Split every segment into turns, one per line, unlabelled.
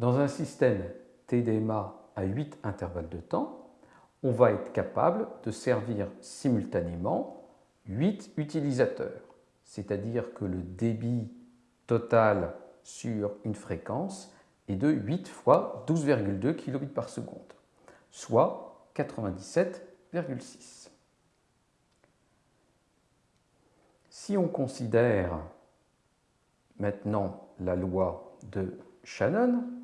Dans un système TDMA à 8 intervalles de temps, on va être capable de servir simultanément 8 utilisateurs, c'est-à-dire que le débit total sur une fréquence est de 8 fois 12,2 kbps par seconde, soit 97,6. Si on considère maintenant la loi de Shannon,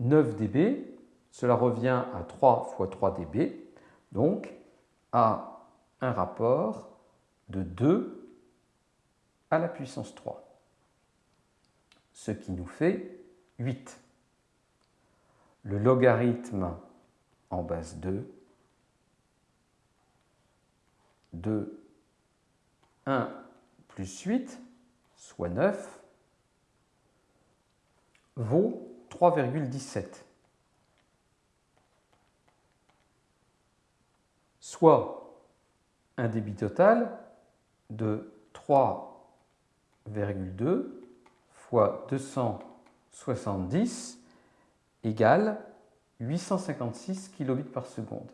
9 dB, cela revient à 3 fois 3 dB, donc à un rapport de 2 à la puissance 3, ce qui nous fait 8. Le logarithme en base 2 de 1 plus 8, soit 9, vaut 3,17. Soit un débit total de 3,2 fois 270 égale 856 kilobits par seconde.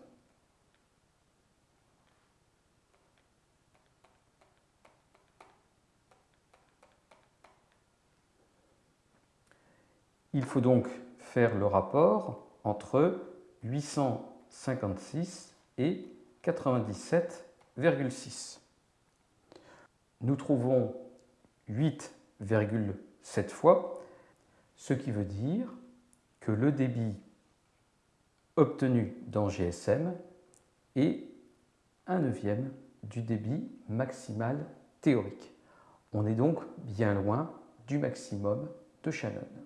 Il faut donc faire le rapport entre 856 et 97,6. Nous trouvons 8,7 fois, ce qui veut dire que le débit obtenu dans GSM est un neuvième du débit maximal théorique. On est donc bien loin du maximum de Shannon.